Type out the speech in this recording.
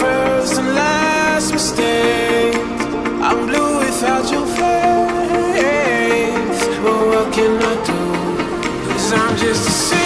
first and last mistake I'm blue without your face But what can I do? Cause I'm just a